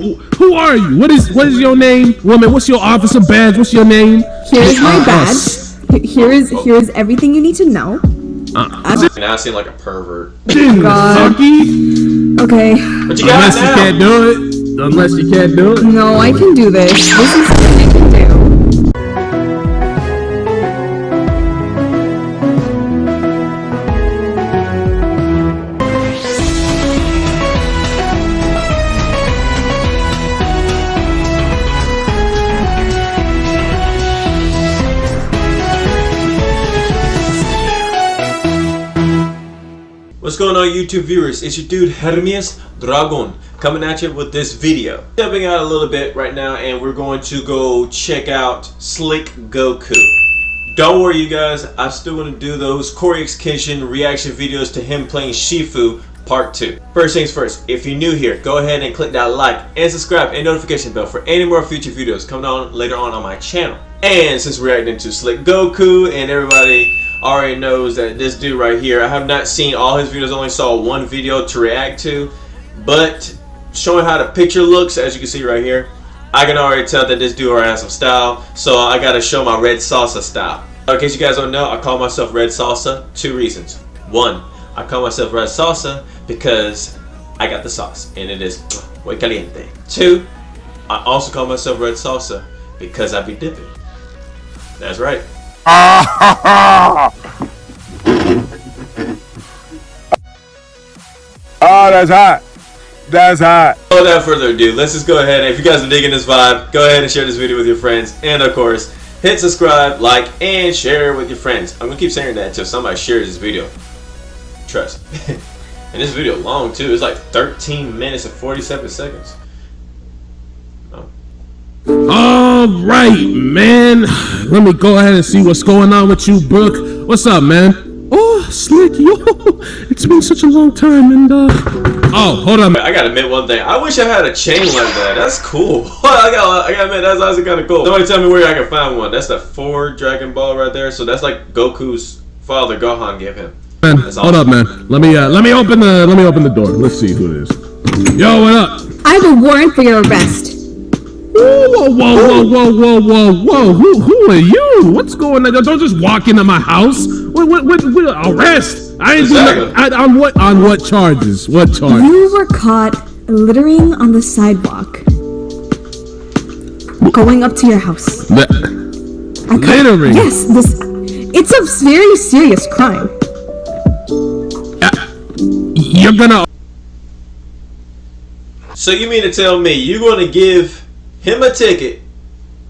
who who are you? What is what is your name, woman? What's your officer badge? What's your name? Here's my Uh, uh, badge. Here is here is everything you need to know. Now I seem like a pervert. God. Saki? Okay. But you got Unless it you can't do it. Unless you can't do it. No, I can do this. This is YouTube viewers? It's your dude Hermes Dragon coming at you with this video. Stepping out a little bit right now and we're going to go check out Slick Goku. Don't worry you guys, I'm still want to do those Cory Kenshin reaction videos to him playing Shifu part 2. First things first, if you're new here, go ahead and click that like and subscribe and notification bell for any more future videos coming on later on on my channel. And since we're reacting to Slick Goku and everybody already knows that this dude right here, I have not seen all his videos, only saw one video to react to, but showing how the picture looks, as you can see right here, I can already tell that this dude already has some style, so I gotta show my red salsa style. In case you guys don't know, I call myself red salsa, two reasons. One, I call myself red salsa because I got the sauce, and it is muy caliente. Two, I also call myself red salsa because I be dipping. That's right. Oh, that's hot. That's hot. Without further ado, let's just go ahead and if you guys are digging this vibe, go ahead and share this video with your friends. And of course, hit subscribe, like, and share with your friends. I'm gonna keep saying that until somebody shares this video. Trust. and this video long too. It's like 13 minutes and 47 seconds. Oh. Ah! All right, man. Let me go ahead and see what's going on with you, Brook. What's up, man? Oh, slick, yo. It's been such a long time, and uh. Oh, hold on. I gotta admit one thing. I wish I had a chain like that. That's cool. I got. I gotta admit that's actually kind of cool. Somebody tell me where I can find one. That's the four Dragon Ball right there. So that's like Goku's father Gohan gave him. Man, That's hold up, man. Let me uh, let me open the let me open the door. Let's see who it is. Yo, what up? I have a warrant for your arrest. Whoa, whoa, whoa, whoa, whoa, whoa, whoa! Who, who are you? What's going on? Don't just walk into my house. What, what, what, what arrest? I ain't doing that. On what, on what charges? What charges? You were caught littering on the sidewalk. Going up to your house. The- Littering? Yes, this. It's a very serious crime. Uh, you're gonna So you mean to tell me you're going to give him a ticket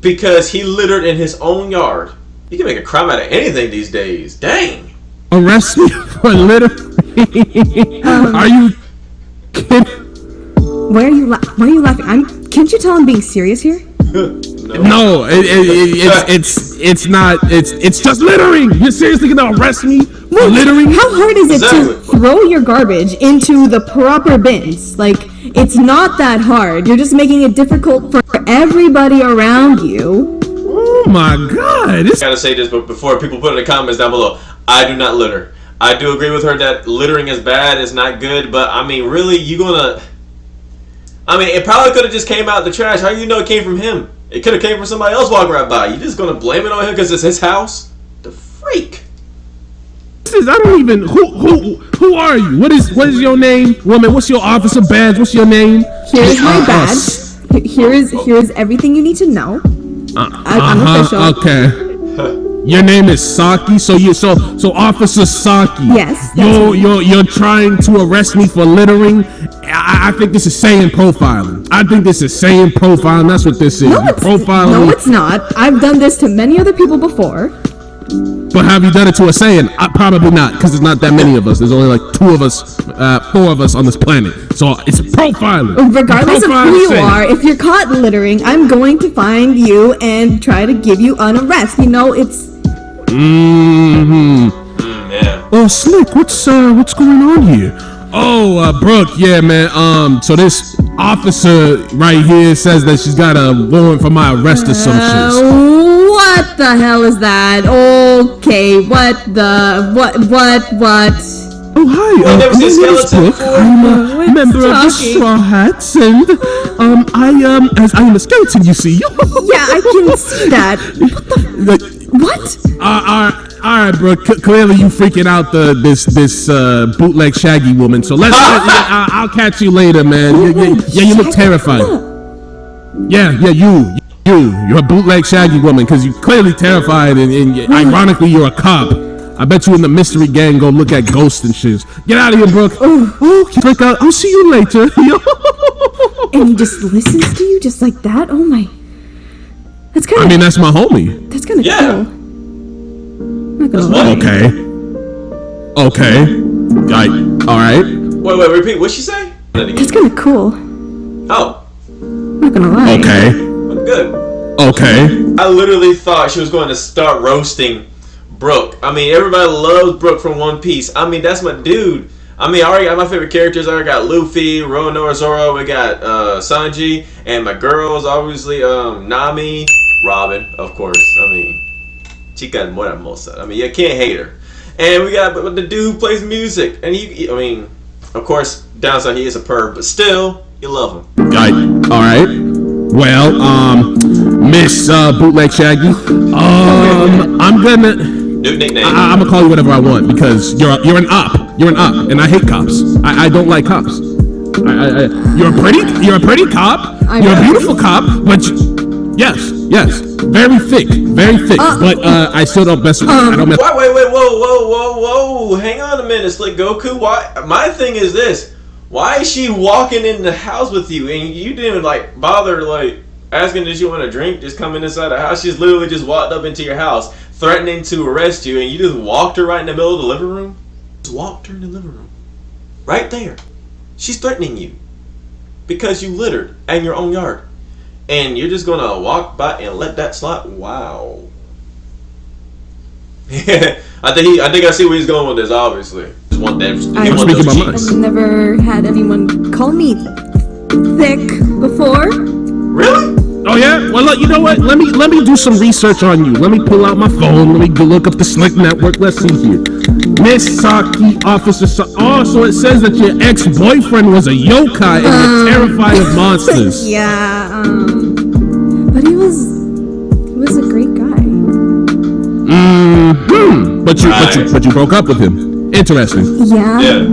because he littered in his own yard? You can make a crime out of anything these days. Dang. arrest me for littering? are you kidding? Why are you la- Why are you laughing? I'm. Can't you tell I'm being serious here? No, it, it, it, it's it's it's not. It's it's just littering. You're seriously gonna arrest me for littering? How hard is it to throw your garbage into the proper bins? Like, it's not that hard. You're just making it difficult for everybody around you. Oh my god! This I gotta say this, but before people put in the comments down below, I do not litter. I do agree with her that littering is bad, it's not good, but I mean, really, you gonna. I mean, it probably could have just came out the trash. How do you know it came from him? It could have came from somebody else walking right by. You just gonna blame it on him because it's his house? The freak. Is. I don't even. Who who who are you? What is what is your name, woman? What's your officer badge? What's your name? Here's my Uh, badge. Here is here is everything you need to know. I, I'm. Uh-huh, okay. Your name is Saki, so you so so Officer Saki. Yes, You're you're you're trying to arrest me for littering. I, I think this is Saiyan profiling. I think this is Saiyan profiling. That's what this is. No, it's, profiling no, it's not. I've done this to many other people before. But have you done it to a Saiyan? I, probably not, because there's not that many of us. There's only like two of us, uh, four of us on this planet. So it's profiling. Regardless of who you Saiyan. are, if you're caught littering, I'm going to find you and try to give you an arrest. You know, it's Mm-hmm. Mm, yeah. Oh, Slick, what's uh, what's going on here? Oh, uh, Brook, yeah, man. Um, so this officer right here says that she's got a warrant for my arrest assumptions. Uh, what the hell is that? Okay, what the what what what? Oh hi, uh, never my seen name is skeleton Brook. before? I'm a What's member of the talking? Straw Hats, and um, I um, as I am a skeleton, you see. Yeah, I can see that. Like, What? Uh, all right, all right, bro. C- clearly, you freaking out the this this uh, bootleg Shaggy woman. So let's. let, yeah, I- I'll catch you later, man. Yeah, yeah, yeah, you look terrified. Yeah, yeah, you, you, you're a bootleg Shaggy woman because you're clearly terrified, and, and ironically, you're a cop. I bet you in the mystery gang go look at ghosts and shit. Get out of here, Brook. Oh, oh. click out. Uh, I'll see you later. And he just listens to you just like that? Oh my. That's kind of. I mean, that's my homie. that's kind of Yeah. cool. Not gonna lie. Okay. Okay. Right. All right. Wait, wait, repeat. What'd she say? That again. That's kind of cool. Oh, Not gonna lie. Okay. I'm good. Okay. I literally thought she was going to start roasting Brook. I mean, everybody loves Brook from One Piece. I mean, that's my dude. I mean, I already got my favorite characters. I already got Luffy, Roronoa Zoro. We got uh, Sanji, and my girls, obviously, um, Nami, Robin, of course. I mean, chica more hermosa. I mean, you can't hate her. And we got but the dude who plays music, and he, I mean, of course, downside he is a perv, but still, you love him. Right. All right. Well, um, Miss uh, Bootleg Shaggy, um, I'm gonna, New nickname. I, I'm gonna call you whatever I want because you're a, you're an op. You're an op, and I hate cops. I, I don't like cops. I, I, I, you're a pretty, you're a pretty cop. I You're a beautiful cop, but you, yes, yes, very thick, very thick. but uh, I still don't mess with. I don't mess. Wait, wait, wait, whoa, whoa, whoa, whoa! Hang on a minute, Slick Goku. Why? My thing is this: Why is she walking in the house with you, and you didn't even like bother like asking does you want a drink? Just coming inside the house. She's literally just walked up into your house, threatening to arrest you, and you just walked her right in the middle of the living room. Just walked her in the living room, right there. She's threatening you because you littered in your own yard, and you're just gonna walk by and let that slide. Wow. I think he, I think I see where he's going with this. Obviously, just want that. I'm want speaking those my mind. cheeks. I've never had anyone call me thick before. Really? Oh yeah. Well, look, you know what? Let me let me do some research on you. Let me pull out my phone. Let me go look up the Slick Network. Let's see here. Miss Saki, Officer. Sa- oh, so it says that your ex-boyfriend was a yokai and you're terrified of monsters. Yeah, um, but he was he was a great guy. Hmm. But you, but you, but you broke up with him. Interesting. Yeah. Yeah.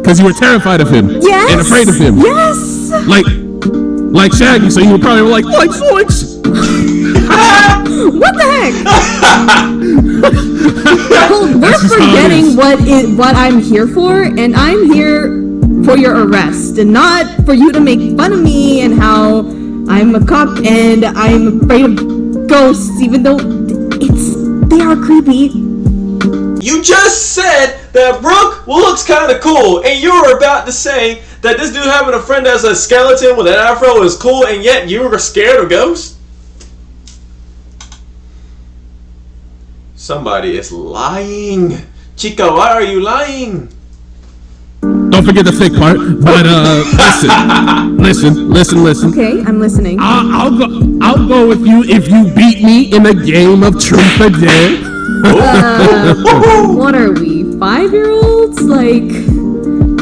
Because you were terrified of him. Yes. And afraid of him. Yes. Like, like Shaggy. So you were probably like, like zoinks. What the heck? Well, we're That's just how it forgetting what is what I'm here for, and I'm here for your arrest, and not for you to make fun of me and how I'm a cop and I'm afraid of ghosts, even though it's they are creepy. You just said that Brook looks kind of cool, and you were about to say that this dude having a friend that's a skeleton with an afro is cool, and yet you were scared of ghosts. Somebody is lying. Chica, why are you lying? Don't forget the thick part. But uh, listen, listen, listen, listen. Okay, I'm listening. I'll, I'll go. I'll go with you if you beat me in a game of truth or dare. What are we, five year olds? Like,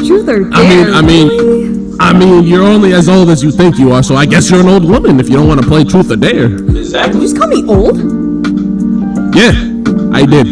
truth or dare? I mean, I mean, really? I mean, you're only as old as you think you are, so I guess you're an old woman if you don't want to play truth or dare. Exactly. you just call me old? Yeah, I did.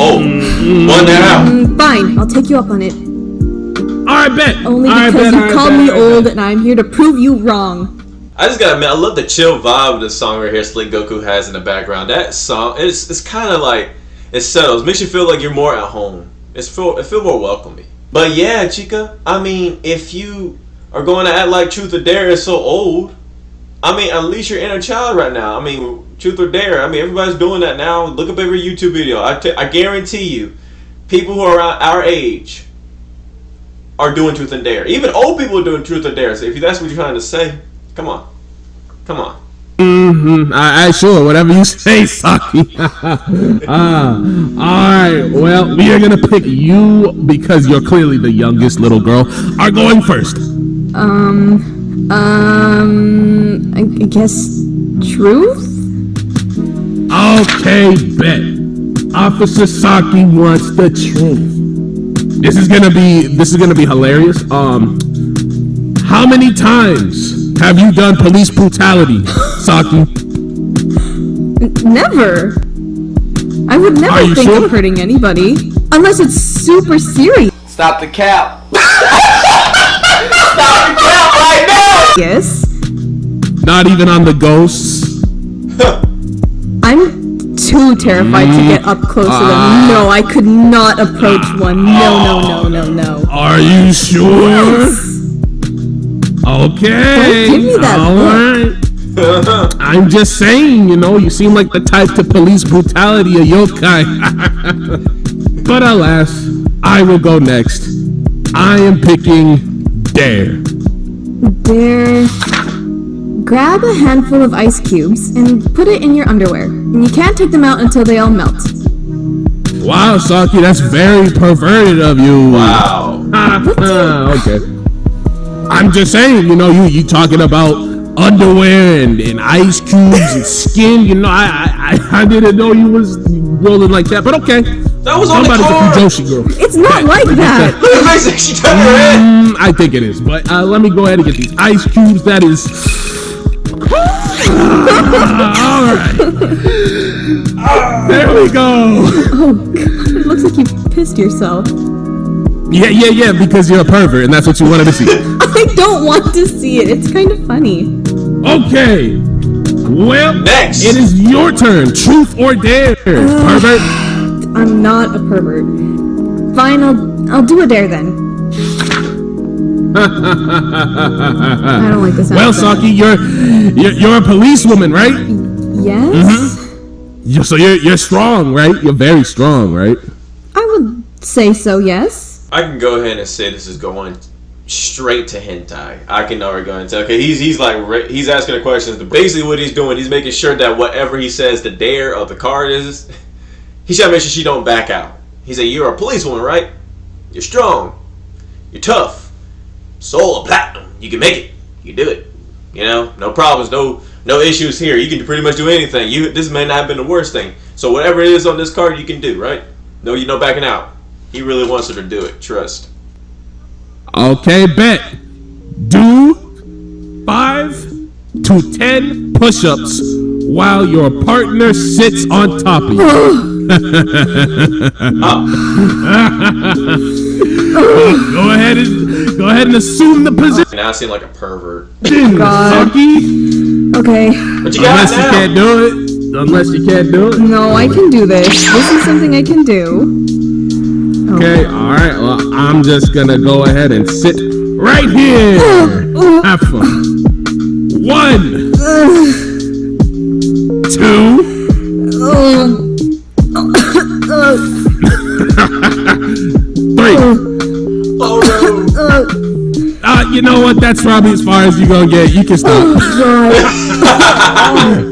Oh, one now. Mm, Fine, I'll take you up on it. All right, bet. Only All right, because bet, you right, called bet, me all right, old and I'm here to prove you wrong. I just gotta admit, I love the chill vibe of the song right here. Slick Goku has in the background. That song, it's it's kind of like it settles, makes you feel like you're more at home. It's feel it feel more welcoming. But yeah, Chica, I mean, if you are going to act like Truth or Dare is so old, I mean, unleash your inner child right now. I mean, Truth or Dare. I mean, everybody's doing that now. Look up every YouTube video. I I guarantee you, people who are our age are doing Truth and Dare. Even old people are doing Truth or Dare. So if that's what you're trying to say, come on. Come on. Mm-hmm. I, I sure, whatever you say, Saki. ah, all right. Well, we are gonna pick you because you're clearly the youngest little girl. Are going first. Um, um, I, I guess truth? Okay, bet. Officer Saki wants the truth. This is gonna be this is gonna be hilarious. Um, how many times have you done police brutality, Saki? Never. I would never think sure? of hurting anybody unless it's super serious. Stop the cap. Stop the cap right now. Yes. Not even on the ghosts. I'm too terrified to get up close to them. Mm. No, I could not approach one. No, no, no, no, no. Are you sure? Okay. Don't give me that all look. right. I'm just saying, you know, you seem like the type to police brutality a yokai. but alas, I will go next. I am picking Dare. There. Grab a handful of ice cubes and put it in your underwear. And you can't take them out until they all melt. Wow, Saki, that's very perverted of you. Wow. Ah, okay. I'm just saying, you know, you you talking about underwear and, and ice cubes and skin. You know, I, I I didn't know you was rolling like that. But okay, That was on the somebody's a card. Fujoshi girl. It's not like that. Look at Mason, she turned her head. Mm, I think it is, but uh, let me go ahead and get these ice cubes. That is. all right. There we go. Oh, God. It looks like you pissed yourself. Yeah, yeah, yeah. Because you're a pervert, and that's what you wanted to see. I don't want to see it. It's kind of funny. Okay. Well, Next. it is your turn. Truth or dare, pervert. I'm not a pervert. Fine, I'll, I'll do a dare then. I don't like this. Well. Saki, you're, you're you're a policewoman, right? Yes? Mm-hmm. You're, so you're you're strong, right? You're very strong, right? I would say so, yes. I can go ahead and say this is going straight to hentai. I can already go and tell. Okay, he's he's like he's asking the questions. Basically, what he's doing, he's making sure that whatever he says, the dare of the card is, he should make sure she don't back out. He said, "You're a policewoman, right? You're strong. You're tough. Soul of platinum. You can make it. You can do it. You know, no problems, no no issues here. You can pretty much do anything. You this may not have been the worst thing. So whatever it is on this card, you can do, right? No, you no backing out. He really wants her to do it. Trust. Okay, bet. Do five to ten push-ups while your partner sits on top of you. go ahead and go ahead and assume the position, Now I seem like a pervert. Oh, God. Saki. Okay. But you got Unless it you can't do it. Unless you can't do it. No, I can do this. This is something I can do. Okay, alright, well, I'm just gonna go ahead and sit right here. Have fun. One, two, three. Uh, you know what? That's probably as far as you're gonna get. You can stop.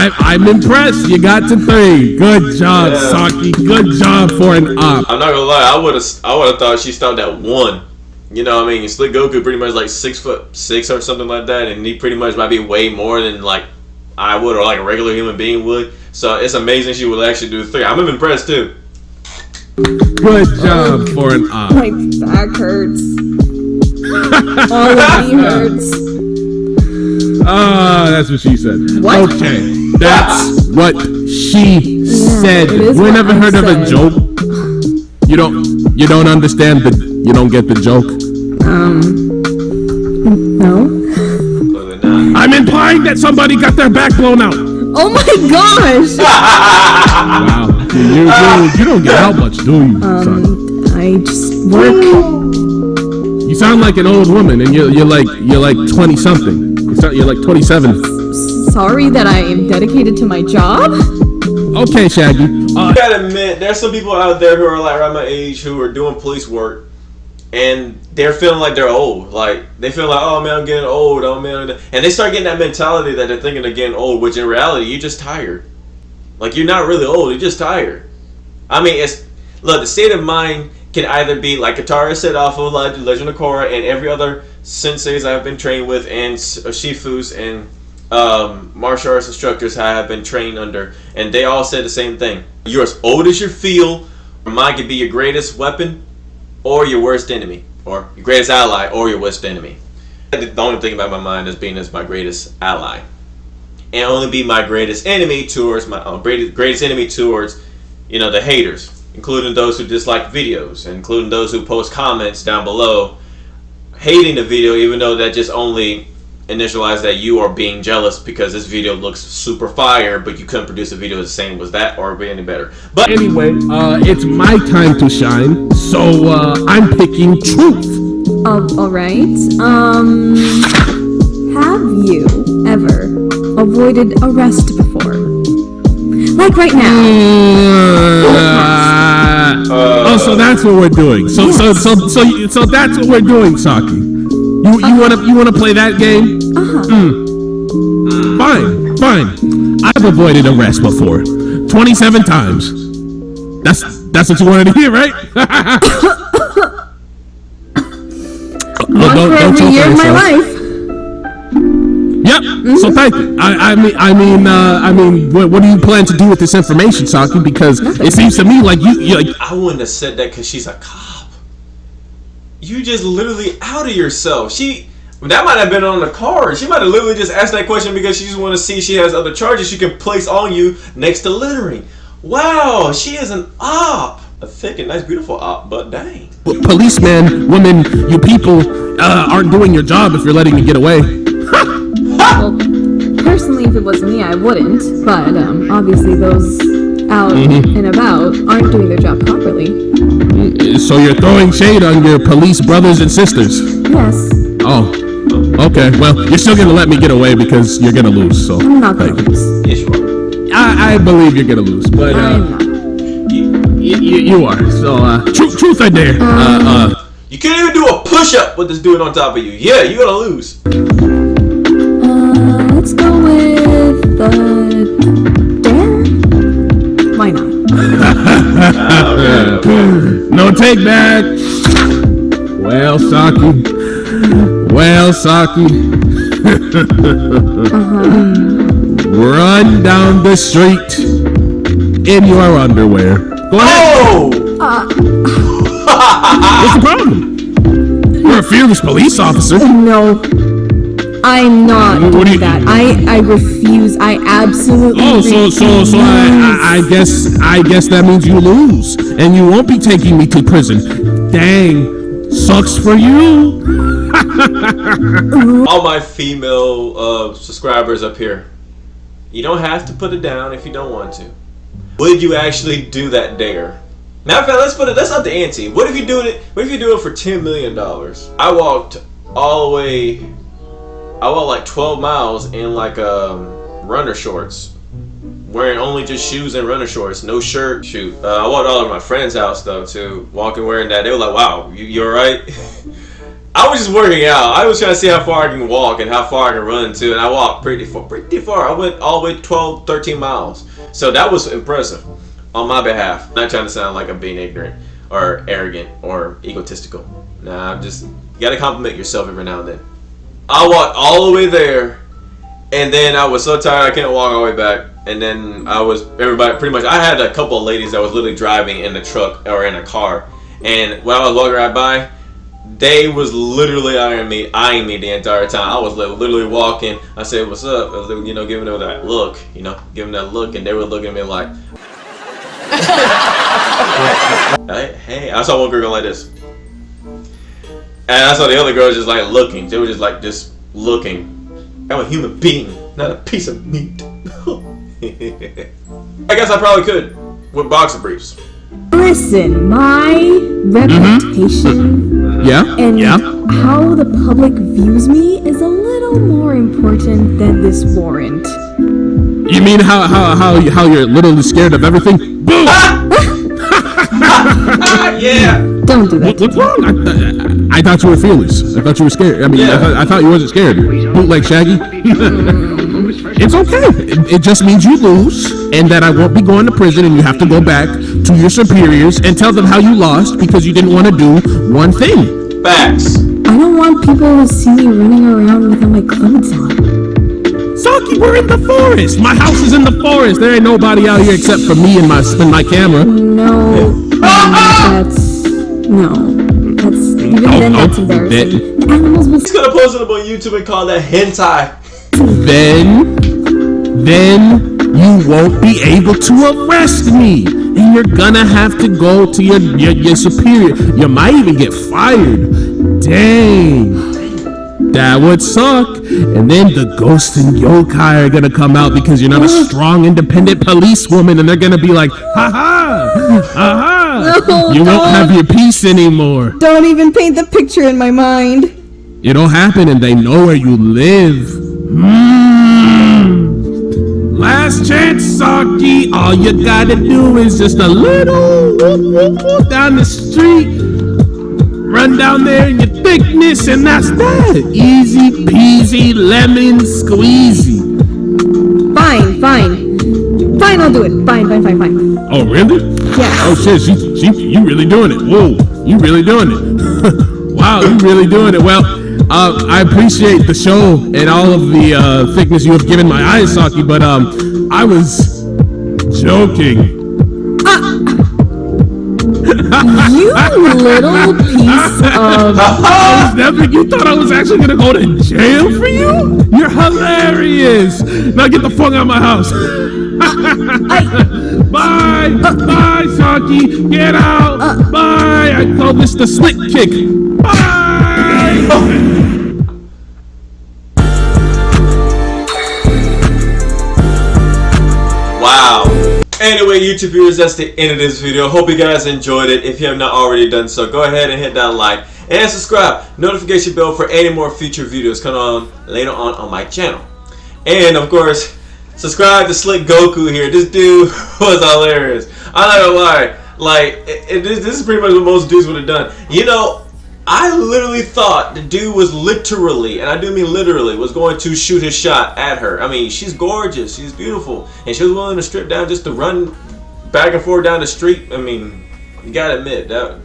I, I'm impressed. You got to three. Good job, Yeah. Saki. Good job for an op. I'm not gonna lie. I would have. I would have thought she stopped at one. You know, what I mean, Slick Goku pretty much like six foot six or something like that, and he pretty much might be way more than like I would or like a regular human being would. So it's amazing she would actually do three. I'm impressed too. Good job for an op. My back hurts. All of me hurts. Ah, that's what she said. What? Okay, that's what she said. is We never heard of a joke. You don't. You don't understand the. You don't get the joke. Um. No. I'm implying that somebody got their back blown out. Oh my gosh! Wow. You, you, you, don't get out much, do you? son? Um, I just work. You sound like an old woman, and you're, you're like you're like twenty something. You sound, you're like twenty seven. Sorry that I am dedicated to my job. Okay, Shaggy. Uh, I gotta admit, there's some people out there who are like around my age who are doing police work, and they're feeling like they're old. Like they feel like, oh man, I'm getting old. Oh man, and they start getting that mentality that they're thinking they're getting old, which in reality, you're just tired. Like you're not really old. You're just tired. I mean, it's look. The state of mind can either be like Katara said off of Legend of Korra and every other senseis I've been trained with, and uh, Shifus and um, martial arts instructors I have been trained under, and they all said the same thing. You're as old as you feel. Your mind can be your greatest weapon, or your worst enemy, or your greatest ally, or your worst enemy. The only thing about my mind is being as my greatest ally, and only be my greatest enemy towards my uh, greatest enemy towards, you know, the haters, including those who dislike videos, including those who post comments down below, hating the video, even though that just only initialize that you are being jealous because this video looks super fire, but you couldn't produce a video the same as that or be any better. But Anyway, uh, it's my time to shine, so uh, I'm picking truth. Uh, alright. Um. Have you ever avoided arrest before? Like right now. Uh, oh, so that's what we're doing. So, so, so, so, so that's what we're doing, Saki. You, you wanna, you wanna play that game? Uh-huh. Mm. Fine, fine. I've avoided arrest before, twenty-seven times. That's, that's what you wanted to hear, right? One for every choke year of my life. Yep. So thank you. I, I mean, I mean, uh, I mean, what, what do you plan to do with this information, Saki? Because it seems to me like you, you like, I wouldn't have said that because she's a cop. You just literally out of yourself. She that might have been on the card. She might have literally just asked that question because she just want to see she has other charges she can place on you next to littering. Wow, she is an op. A thick and nice, beautiful op, but dang. policemen, women, you people uh, aren't doing your job if you're letting me get away. Well, personally, if it was me, I wouldn't. But um, obviously, those out and about aren't doing their job properly. So you're throwing shade on your police brothers and sisters. Yes, Oh, okay. Well, you're still gonna let me get away because you're gonna lose. So I'm not gonna lose. Yes, you are. I, I believe you're gonna lose, but I'm uh, not. y- y- you are. So uh, truth, truth, I dare. Uh, uh, You can't even do a push-up with this dude on top of you. Yeah, you're gonna lose. Take back. Well, Saki. Well, Saki. Run down the street in your underwear. Go ahead. Oh! What's the problem? You're a fearless police officer. No, I'm not What do doing you- that. I I refuse. I absolutely. Oh, so so so I. I I guess I guess that means you lose, and you won't be taking me to prison. Dang, sucks for you. All my female uh, subscribers up here. You don't have to put it down if you don't want to. Would you actually do that dare? Matter of fact, let's put it. Let's up the ante. What if you do it? What if you do it for ten million dollars? I walked all the way. I walked like twelve miles in like um, runner shorts, wearing only just shoes and runner shorts, no shirt. Shoot, uh, I walked all over my friend's house though too, walking wearing that. They were like, "Wow, you, you alright?" I was just working out. I was trying to see how far I can walk and how far I can run too, and I walked pretty far. Pretty far. I went all the way 12, 13 miles. So that was impressive on my behalf. Not trying to sound like I'm being ignorant or arrogant or egotistical. Nah, I'm just you gotta compliment yourself every now and then. I walked all the way there, and then I was so tired I can't walk all the way back. And then I was everybody pretty much. I had a couple of ladies that was literally driving in the truck or in a car, and when I was walking right by, they was literally eyeing me, eyeing me the entire time. I was literally walking. I said, "What's up?" Was, you know, giving them that look, you know, giving them that look, and they were looking at me like, hey. I saw one girl go like this, and I saw the other girl just like looking. They were just like just looking. I'm a human being, not a piece of meat. I guess I probably could with boxer briefs. Listen, my reputation Yeah. and yeah. how the public views me is a little more important than this warrant. You mean how how how you- how you're literally scared of everything? Boom. Ah, yeah. Don't do that. What, what's wrong? I, I, I thought you were fearless. I thought you were scared. I mean, I, Yeah. thought, I thought you wasn't scared. Bootleg Shaggy. it's okay. It, it just means you lose, and that I won't be going to prison, and you have to go back to your superiors and tell them how you lost because you didn't want to do one thing. Facts. I don't want people to see me running around without my clothes on. Saki, we're in the forest. My house is in the forest. There ain't nobody out here except for me and my and my camera. No, ah, ah! that's no. That's even Oh, then. That's embarrassing. that- The animals will He's gonna post it up on YouTube and call that hentai. Then, then you won't be able to arrest me, and you're gonna have to go to your your, your superior. You might even get fired. Dang. That would suck. And then the ghost and yokai are gonna come out because you're not a strong, independent policewoman, and they're gonna be like, ha ha, ha ha. No, You won't have your peace anymore. Don't even paint the picture in my mind. It'll happen and they know where you live. Mm. Last chance, Saki. All you gotta do is just a little whoop, whoop, whoop down the street. Run down there in your thickness, and that's that. Easy peasy lemon squeezy. I'll do it. Fine, fine, fine, fine. Oh, really? Yes. Oh shit, she, she, you really doing it. Whoa, you really doing it. wow, you really doing it. Well, uh, I appreciate the show and all of the uh, thickness you have given my eyes, Saki, but um, I was joking. You little piece of. I was never, you thought I was actually gonna go to jail for you? You're hilarious. Now get the fuck out of my house. Bye, uh. bye, Saki. Get out. Uh. Bye. I call this the slick kick. Bye. Wow. Anyway, YouTube viewers, that's the end of this video. Hope you guys enjoyed it. If you have not already done so, go ahead and hit that like and subscribe. Notification bell for any more future videos coming on later on on my channel. And of course, subscribe to Slick Goku here. This dude was hilarious. I'm not gonna lie. Like, it, it, this, is pretty much what most dudes would have done. You know, I literally thought the dude was literally, and I do mean literally, was going to shoot his shot at her. I mean, she's gorgeous, she's beautiful, and she was willing to strip down just to run back and forth down the street. I mean, you gotta admit that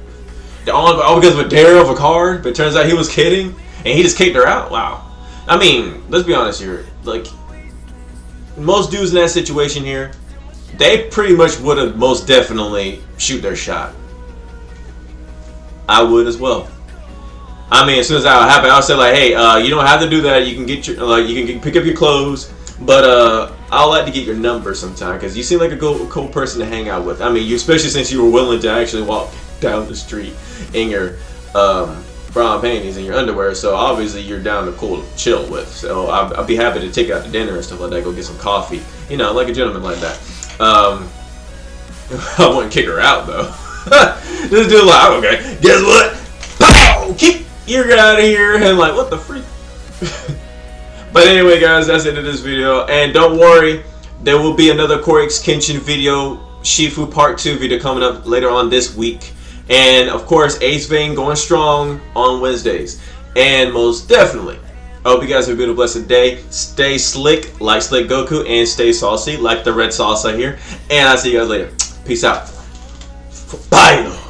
all, all because of a dare of a car. But turns out he was kidding, and he just kicked her out. Wow. I mean, let's be honest here. Like most dudes in that situation here, they pretty much would have most definitely shoot their shot. I would as well. I mean, as soon as that happened, I would say like, "Hey, uh, you don't have to do that. You can get your like, you can get, pick up your clothes, but uh, I'd like to get your number sometime because you seem like a cool, cool person to hang out with. I mean, you especially since you were willing to actually walk down the street in your um, brown panties and your underwear. So obviously you're down to cool chill with. So I'll be happy to take out to dinner and stuff like that. Go get some coffee, you know, like a gentleman like that. Um, I wouldn't kick her out though. this dude like, okay, guess what? Pow! Keep you get out of here and like what the freak but anyway guys that's the end of this video and don't worry there will be another CoryxKenshin video Shifu part 2 video coming up later on this week and of course Ace Vein going strong on Wednesdays. And most definitely I hope you guys have a beautiful blessed day. Stay slick like slick Goku and stay saucy like the red salsa here. And I'll see you guys later. Peace out. Bye